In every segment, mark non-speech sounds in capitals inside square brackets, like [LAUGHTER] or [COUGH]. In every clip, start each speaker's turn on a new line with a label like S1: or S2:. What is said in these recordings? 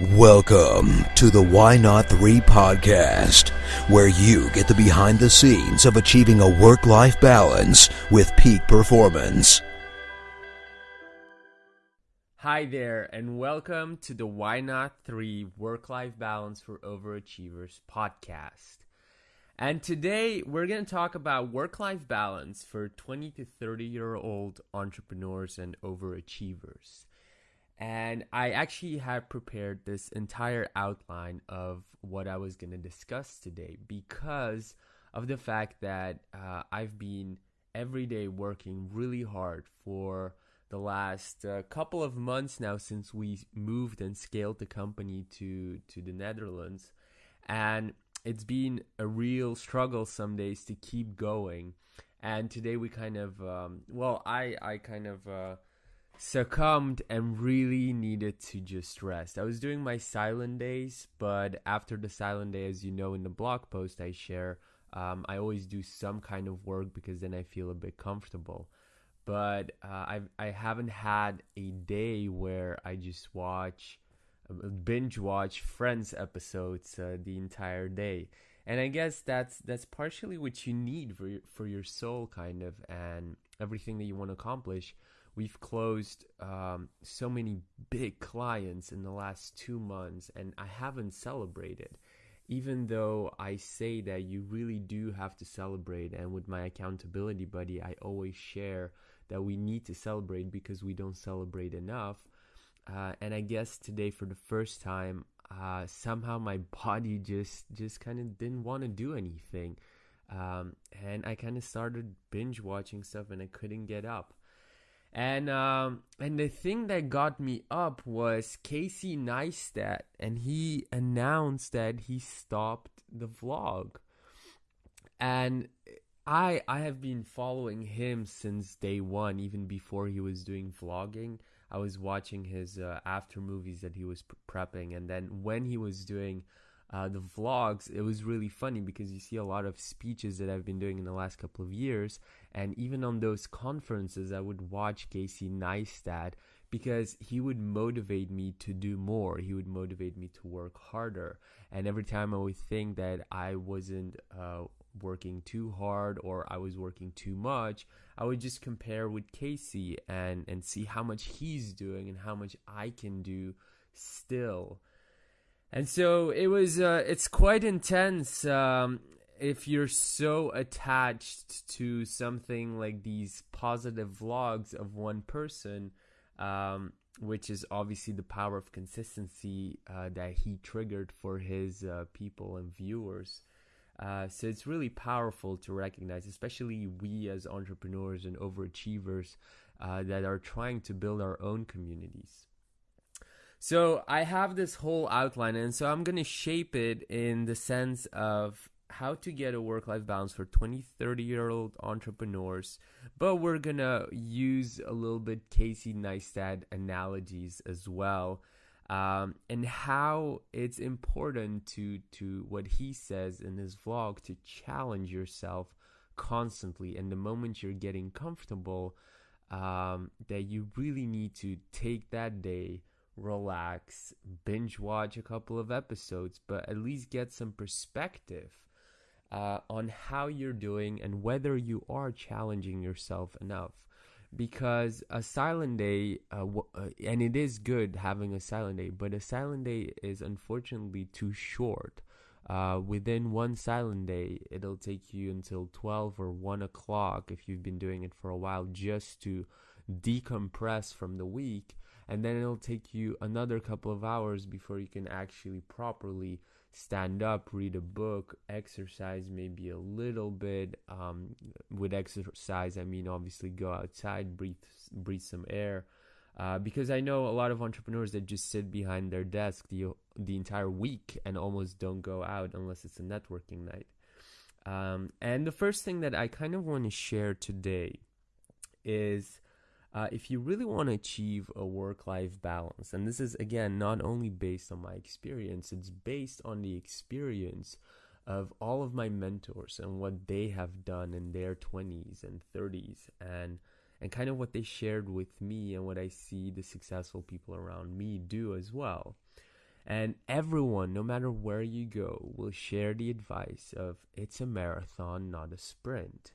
S1: Welcome to the Why Not 3 podcast, where you get the behind the scenes of achieving a work life balance with peak performance.
S2: Hi there, and welcome to the Why Not 3 Work Life Balance for Overachievers podcast. And today we're going to talk about work life balance for 20 to 30 year old entrepreneurs and overachievers. And I actually had prepared this entire outline of what I was going to discuss today because of the fact that uh, I've been every day working really hard for the last uh, couple of months now since we moved and scaled the company to to the Netherlands. And it's been a real struggle some days to keep going. And today we kind of um, well I I kind of uh, succumbed and really needed to just rest. I was doing my silent days, but after the silent day, as you know in the blog post I share, um, I always do some kind of work because then I feel a bit comfortable. But uh, I've, I haven't had a day where I just watch, uh, binge watch Friends episodes uh, the entire day. And I guess that's that's partially what you need for your, for your soul, kind of, and everything that you want to accomplish we've closed um, so many big clients in the last two months, and I haven't celebrated. Even though I say that you really do have to celebrate, and with my accountability buddy, I always share that we need to celebrate because we don't celebrate enough. Uh, and I guess today, for the first time, uh, somehow my [LAUGHS] body just just kind of didn't want to do anything, um, and I kind of started binge watching stuff, and I couldn't get up. And um, and the thing that got me up was Casey Neistat, and he announced that he stopped the vlog. And I I have been following him since day one, even before he was doing vlogging. I was watching his uh, after movies that he was prepping, and then when he was doing uh, the vlogs, it was really funny because you see a lot of speeches that I've been doing in the last couple of years. And even on those conferences, I would watch Casey Neistat because he would motivate me to do more. He would motivate me to work harder. And every time I would think that I wasn't uh, working too hard or I was working too much, I would just compare with Casey and, and see how much he's doing and how much I can do still and so it was uh, it's quite intense um, if you're so attached to something like these positive vlogs of one person um, which is obviously the power of consistency uh, that he triggered for his uh, people and viewers. Uh, so it's really powerful to recognize especially we as entrepreneurs and overachievers uh, that are trying to build our own communities so I have this whole outline, and so I'm going to shape it in the sense of how to get a work life balance for 20, 30 year old entrepreneurs. But we're going to use a little bit Casey Neistat analogies as well. Um, and how it's important to to what he says in his vlog to challenge yourself constantly and the moment you're getting comfortable um, that you really need to take that day relax, binge watch a couple of episodes, but at least get some perspective uh, on how you're doing and whether you are challenging yourself enough. Because a silent day, uh, w- uh, and it is good having a silent day, but a silent day is unfortunately too short. Uh, within one silent day, it'll take you until 12 or 1 o'clock if you've been doing it for a while just to decompress from the week and then it'll take you another couple of hours before you can actually properly stand up, read a book, exercise maybe a little bit. Um, with exercise, I mean obviously go outside, breathe breathe some air. Uh, because I know a lot of entrepreneurs that just sit behind their desk the the entire week and almost don't go out unless it's a networking night. Um, and the first thing that I kind of want to share today is uh, if you really want to achieve a work life balance, and this is again not only based on my experience, it's based on the experience of all of my mentors and what they have done in their 20s and 30s and and kind of what they shared with me and what I see the successful people around me do as well. And everyone, no matter where you go, will share the advice of it's a marathon, not a sprint.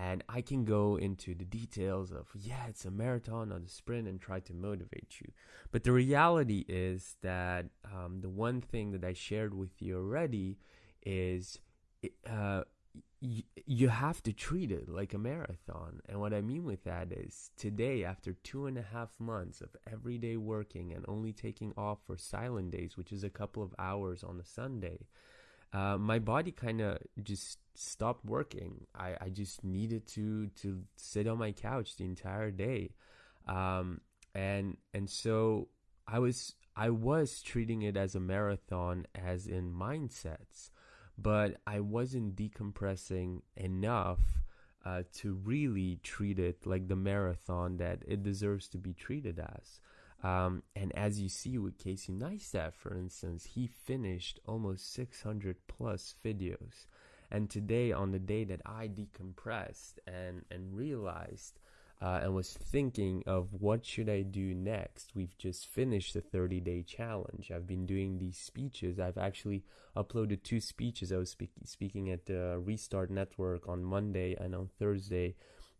S2: And I can go into the details of, yeah, it's a marathon, not a sprint, and try to motivate you. But the reality is that um, the one thing that I shared with you already is uh, y- you have to treat it like a marathon. And what I mean with that is today, after two and a half months of everyday working and only taking off for silent days, which is a couple of hours on a Sunday, uh, my body kind of just stopped working. I, I just needed to to sit on my couch the entire day, um, and and so I was I was treating it as a marathon, as in mindsets but I wasn't decompressing enough uh, to really treat it like the marathon that it deserves to be treated as. Um, and as you see with Casey Neistat, for instance, he finished almost 600 plus videos. And today, on the day that I decompressed and, and realized uh, and was thinking of what should I do next. We've just finished the 30 day challenge. I've been doing these speeches. I've actually uploaded two speeches. I was speak- speaking at the Restart Network on Monday and on Thursday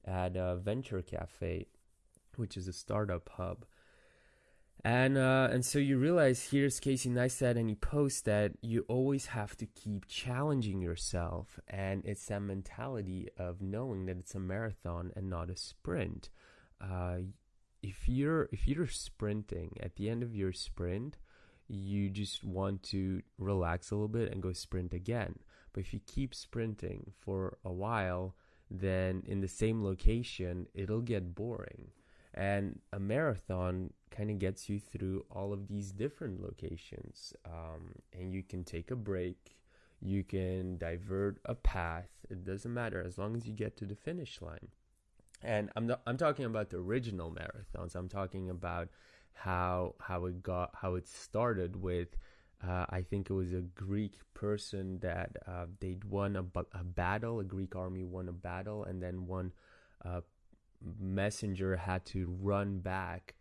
S2: at uh, Venture Cafe, which is a startup hub. And uh, and so you realize here's Casey Neistat, and he posts that you always have to keep challenging yourself, and it's that mentality of knowing that it's a marathon and not a sprint. Uh, if you're if you're sprinting at the end of your sprint, you just want to relax a little bit and go sprint again. But if you keep sprinting for a while, then in the same location, it'll get boring. And a marathon kind of gets you through all of these different locations. Um, and you can take a break, you can divert a path. It doesn't matter as long as you get to the finish line. And I'm not, I'm talking about the original marathons. I'm talking about how how it got how it started with. Uh, I think it was a Greek person that uh, they'd won a, a battle. A Greek army won a battle, and then one uh, messenger had to run back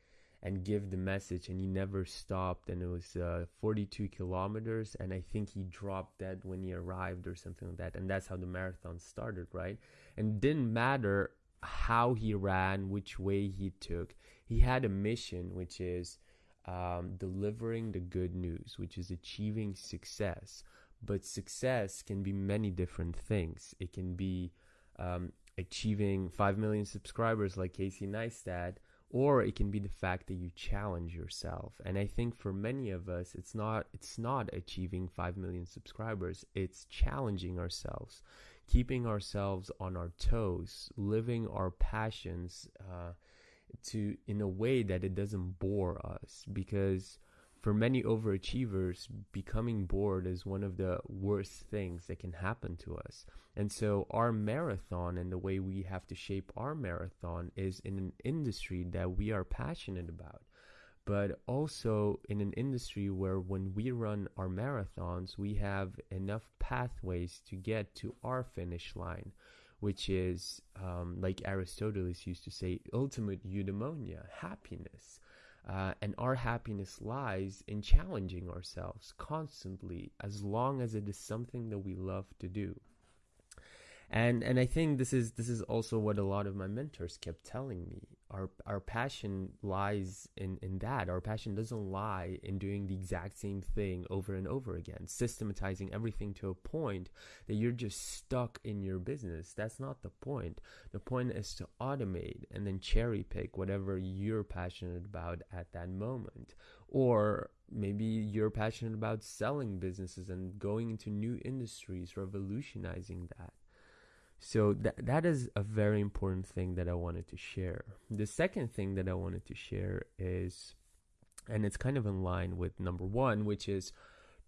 S2: and give the message and he never stopped and it was uh, 42 kilometers and i think he dropped dead when he arrived or something like that and that's how the marathon started right? And didn't matter how he ran which way he took he had a mission which is um, delivering the good news which is achieving success. But success can be many different things. It can be um, achieving 5 million subscribers like Casey Neistat, or it can be the fact that you challenge yourself. And I think for many of us, it's not it's not achieving 5 million subscribers, it's challenging ourselves, keeping ourselves on our toes, living our passions uh, to in a way that it doesn't bore us because for many overachievers, becoming bored is one of the worst things that can happen to us. And so, our marathon and the way we have to shape our marathon is in an industry that we are passionate about, but also in an industry where when we run our marathons, we have enough pathways to get to our finish line. Which is, um, like Aristotle used to say, ultimate eudaimonia, happiness. Uh, and our happiness lies in challenging ourselves constantly as long as it is something that we love to do and and I think this is this is also what a lot of my mentors kept telling me. Our our passion lies in in that. Our passion doesn't lie in doing the exact same thing over and over again, systematizing everything to a point that you're just stuck in your business. That's not the point. The point is to automate and then cherry pick whatever you're passionate about at that moment. Or maybe you're passionate about selling businesses and going into new industries, revolutionizing that so that that is a very important thing that I wanted to share. The second thing that I wanted to share is and it's kind of in line with number 1 which is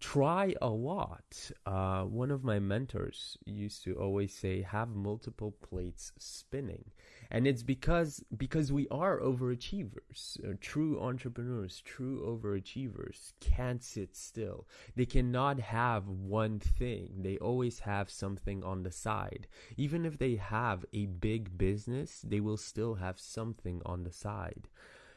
S2: try a lot. Uh, one of my mentors used to always say, "Have multiple plates spinning," and it's because because we are overachievers. Uh, true entrepreneurs, true overachievers, can't sit still. They cannot have one thing. They always have something on the side. Even if they have a big business, they will still have something on the side.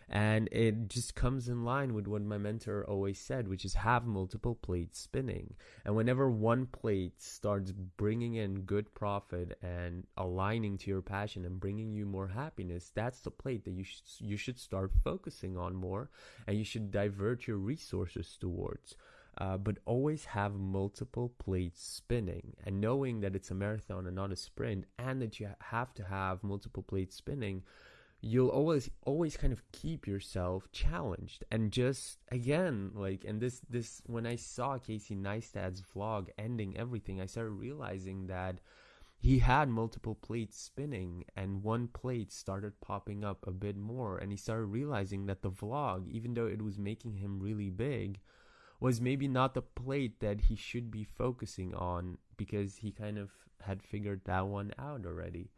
S2: And it just comes in line with what my mentor always said, which is have multiple plates spinning. And whenever one plate starts bringing in good profit and aligning to your passion and bringing you more happiness, that's the plate that you should, you should start focusing on more and you should divert your resources towards. Uh, but always have multiple plates spinning and knowing that it's a marathon and not a sprint and that you have to have multiple plates spinning you'll always always kind of keep yourself challenged and just again like and this this when i saw casey neistat's vlog ending everything i started realizing that he had multiple plates spinning and one plate started popping up a bit more. And he started realizing that the vlog even though it was making him really big was maybe not the plate that he should be focusing on because he kind of had figured that one out already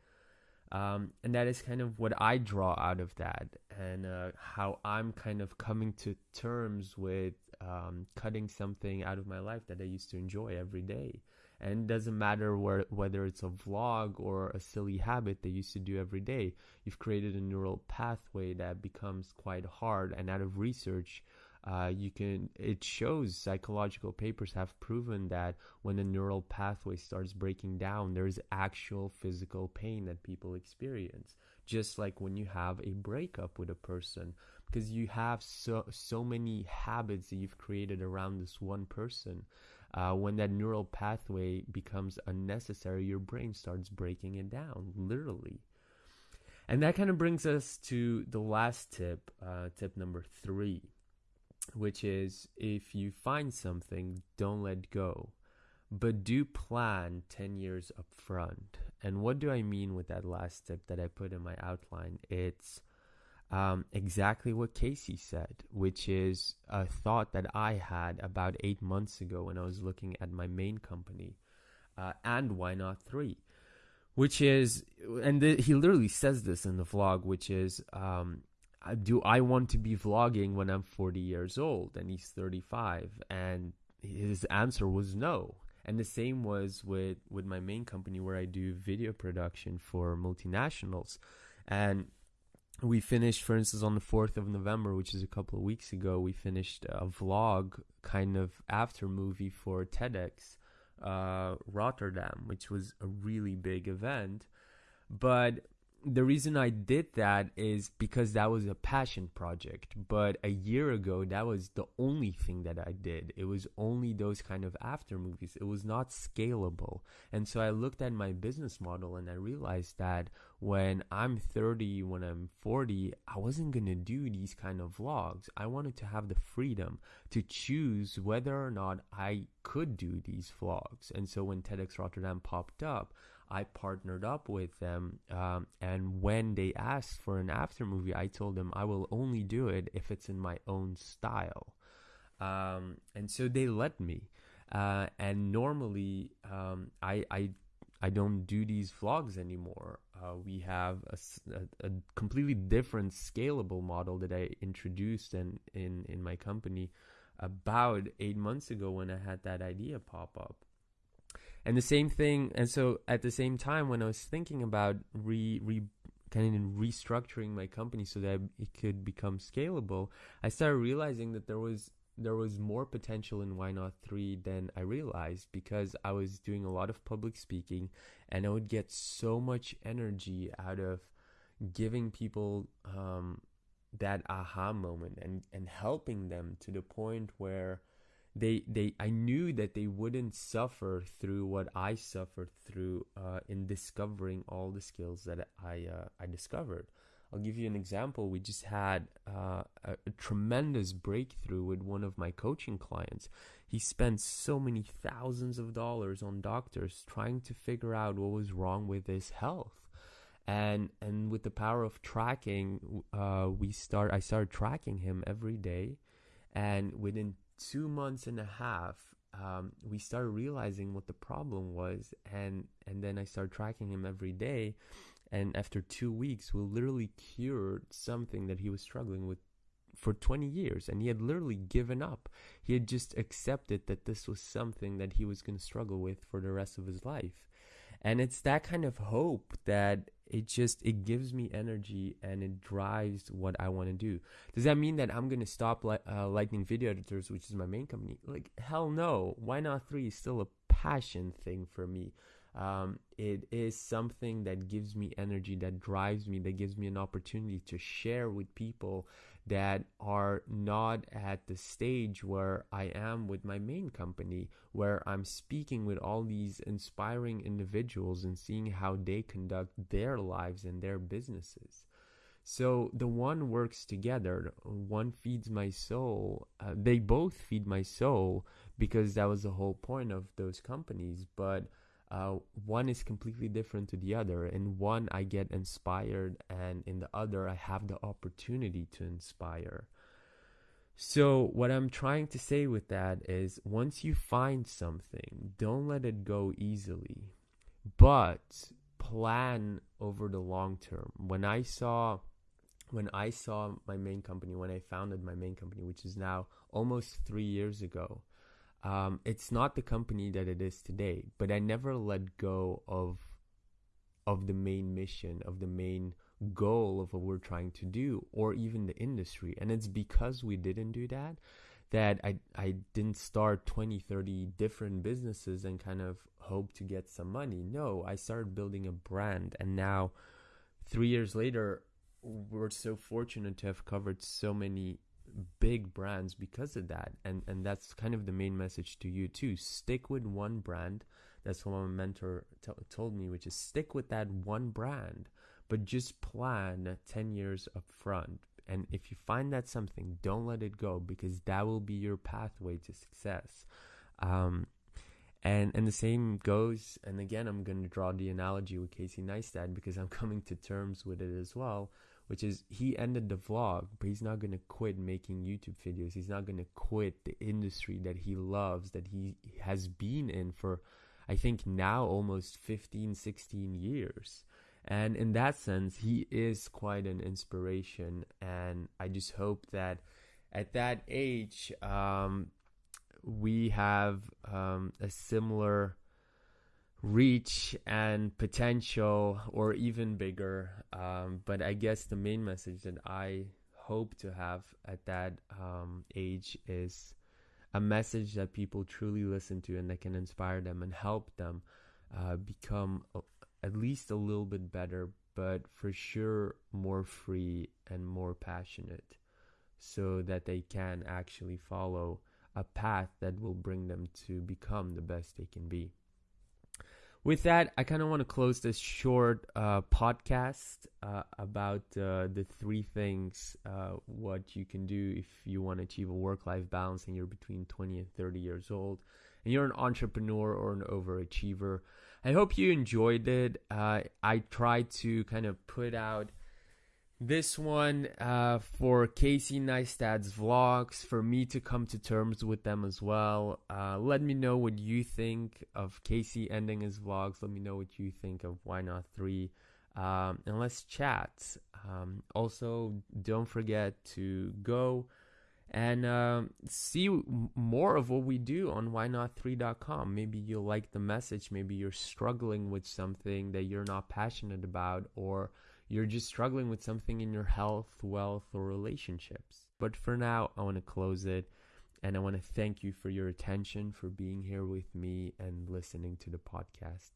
S2: um, and that is kind of what I draw out of that, and uh, how I'm kind of coming to terms with um, cutting something out of my life that I used to enjoy every day. And it doesn't matter where, whether it's a vlog or a silly habit they used to do every day. You've created a neural pathway that becomes quite hard. And out of research, uh, you can it shows psychological papers have proven that when the neural pathway starts breaking down there's actual physical pain that people experience. Just like when you have a breakup with a person because you have so so many habits that you've created around this one person uh, when that neural pathway becomes unnecessary your brain starts breaking it down literally. And that kind of brings us to the last tip uh, tip number three which is if you find something, don't let go, but do plan 10 years up front. And what do I mean with that last tip that I put in my outline? It's um, exactly what Casey said, which is a thought that I had about eight months ago when I was looking at my main company uh, and why not three, which is, and he literally says this in the vlog, which is, um, do I want to be vlogging when I'm 40 years old and he's 35? And his answer was no. And the same was with, with my main company where I do video production for multinationals. And we finished, for instance, on the 4th of November, which is a couple of weeks ago, we finished a vlog kind of after movie for TEDx uh, Rotterdam, which was a really big event. But the reason I did that is because that was a passion project. But a year ago, that was the only thing that I did. It was only those kind of after movies. It was not scalable. And so I looked at my business model and I realized that when I'm 30, when I'm 40, I wasn't going to do these kind of vlogs. I wanted to have the freedom to choose whether or not I could do these vlogs. And so when TEDx Rotterdam popped up, I partnered up with them. Um, and when they asked for an after movie, I told them I will only do it if it's in my own style. Um, and so they let me. Uh, and normally, um, I, I, I don't do these vlogs anymore. Uh, we have a, a, a, completely different scalable model that I introduced in, in, in my company about eight months ago when I had that idea pop up and the same thing and so at the same time when i was thinking about re, re kind of restructuring my company so that it could become scalable i started realizing that there was there was more potential in why not 3 than i realized because i was doing a lot of public speaking and i would get so much energy out of giving people um, that aha moment and and helping them to the point where they they I knew that they wouldn't suffer through what I suffered through uh, in discovering all the skills that I uh, I discovered. I'll give you an example. We just had uh, a, a, tremendous breakthrough with one of my coaching clients. He spent so many thousands of dollars on doctors trying to figure out what was wrong with his health. And and with the power of tracking, uh, we start. I started tracking him every day, and within two months and a half, um, we started realizing what the problem was, and and then I started tracking him every day, and after two weeks, we literally cured something that he was struggling with for 20 years and he had literally given up. He had just accepted that this was something that he was going to struggle with for the rest of his life and it's that kind of hope that it just it gives me energy and it drives what i want to do. Does that mean that i'm gonna stop li- uh, lightning video editors which is my main company? Like hell no. Why not three? Is still a passion thing for me. Um, it is something that gives me energy that drives me that gives me an opportunity to share with people that are not at the stage where I am with my main company, where I'm speaking with all these inspiring individuals and seeing how they conduct their lives and their businesses. So the one works together. One feeds my soul. Uh, they both feed my soul because that was the whole point of those companies. But uh, one is completely different to the other. In one, I get inspired, and in the other, I have the opportunity to inspire. So, what I'm trying to say with that is once you find something, don't let it go easily, but plan over the long term. When I saw when I saw my main company, when I founded my main company, which is now almost three years ago, um, it's not the company that it is today, but I never let go of of the main mission, of the main goal of what we're trying to do, or even the industry. And it's because we didn't do that that I, I didn't start 20, 30 different businesses and kind of hope to get some money. No, I started building a brand. And now, three years later, we're so fortunate to have covered so many big brands because of that. And and that's kind of the main message to you too. Stick with one brand. That's what my mentor t- told me which is stick with that one brand but just plan 10 years up front and if you find that something don't let it go because that will be your pathway to success. Um, and and the same goes and again i'm going to draw the analogy with casey neistat because i'm [LAUGHS] coming to terms with it as well which is he ended the vlog, but he's not gonna quit making YouTube videos. He's not gonna quit the industry that he loves, that he has been in for, I think now almost 15, 16 years. And in that sense, he is quite an inspiration. And I just hope that at that age, um, we have um, a similar reach and potential or even bigger. Um, but i guess the main message that i hope to have at that um, age is a message that people truly listen to and that can inspire them and help them uh, become a, at least a little bit better but for sure more free and more passionate so that they can actually follow a path that will bring them to become the best they can be with that, I kind of want to close this short uh, podcast uh, about uh, the three things uh, what you can do if you want to achieve a work life balance and you're between 20 and 30 years old and you're an entrepreneur or an overachiever. I hope you enjoyed it. Uh, I tried to kind of put out this one uh, for Casey Neistat's vlogs, for me to come to terms with them as well. Uh, let me know what you think of Casey ending his vlogs. Let me know what you think of Why Not 3. Um, and let's chat. Um, also, don't forget to go and uh, see more of what we do on whynot3.com. Maybe you'll like the message. Maybe you're struggling with something that you're not passionate about, or you're just struggling with something in your health, wealth, or relationships. But for now, I want to close it and I want to thank you for your attention, for being here with me and listening to the podcast.